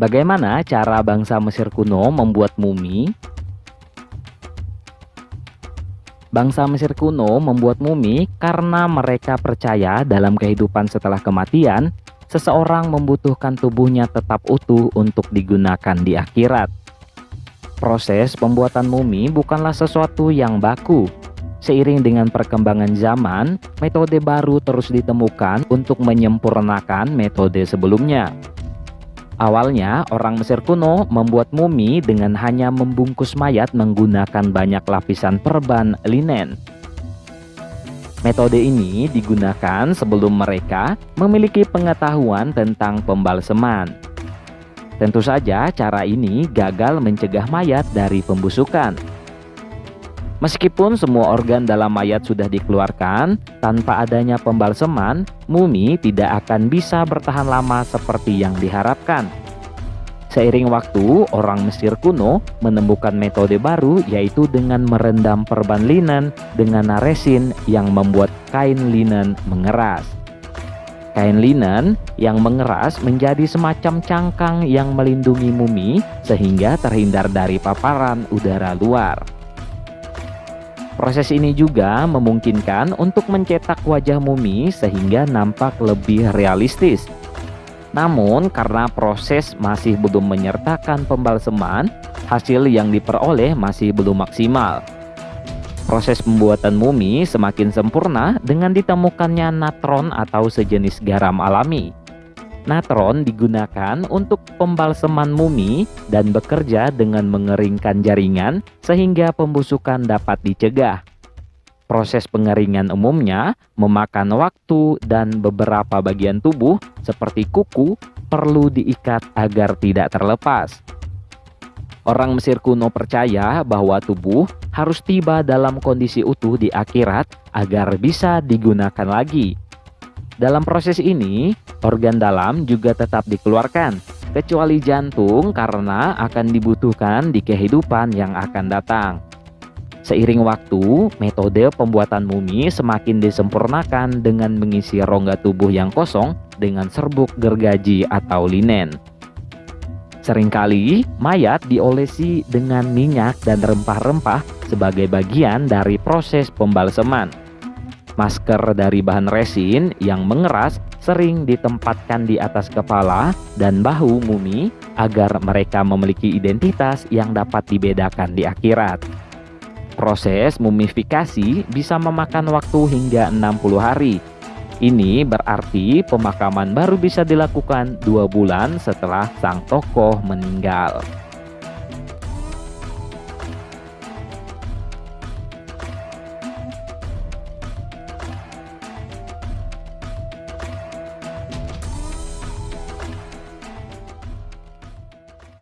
Bagaimana cara bangsa Mesir kuno membuat mumi? Bangsa Mesir kuno membuat mumi karena mereka percaya dalam kehidupan setelah kematian, seseorang membutuhkan tubuhnya tetap utuh untuk digunakan di akhirat. Proses pembuatan mumi bukanlah sesuatu yang baku. Seiring dengan perkembangan zaman, metode baru terus ditemukan untuk menyempurnakan metode sebelumnya. Awalnya, orang Mesir kuno membuat mumi dengan hanya membungkus mayat menggunakan banyak lapisan perban linen. Metode ini digunakan sebelum mereka memiliki pengetahuan tentang pembalseman. Tentu saja cara ini gagal mencegah mayat dari pembusukan. Meskipun semua organ dalam mayat sudah dikeluarkan, tanpa adanya pembalseman, mumi tidak akan bisa bertahan lama seperti yang diharapkan. Seiring waktu, orang Mesir kuno menemukan metode baru yaitu dengan merendam perban linen dengan resin yang membuat kain linen mengeras. Kain linen yang mengeras menjadi semacam cangkang yang melindungi mumi sehingga terhindar dari paparan udara luar. Proses ini juga memungkinkan untuk mencetak wajah mumi sehingga nampak lebih realistis. Namun karena proses masih belum menyertakan pembalseman, hasil yang diperoleh masih belum maksimal. Proses pembuatan mumi semakin sempurna dengan ditemukannya natron atau sejenis garam alami. Natron digunakan untuk pembalseman mumi dan bekerja dengan mengeringkan jaringan sehingga pembusukan dapat dicegah. Proses pengeringan umumnya memakan waktu dan beberapa bagian tubuh seperti kuku perlu diikat agar tidak terlepas. Orang Mesir kuno percaya bahwa tubuh harus tiba dalam kondisi utuh di akhirat agar bisa digunakan lagi. Dalam proses ini, organ dalam juga tetap dikeluarkan, kecuali jantung karena akan dibutuhkan di kehidupan yang akan datang. Seiring waktu, metode pembuatan mumi semakin disempurnakan dengan mengisi rongga tubuh yang kosong dengan serbuk gergaji atau linen. Seringkali, mayat diolesi dengan minyak dan rempah-rempah sebagai bagian dari proses pembalseman. Masker dari bahan resin yang mengeras sering ditempatkan di atas kepala dan bahu mumi agar mereka memiliki identitas yang dapat dibedakan di akhirat. Proses mumifikasi bisa memakan waktu hingga 60 hari. Ini berarti pemakaman baru bisa dilakukan dua bulan setelah sang tokoh meninggal.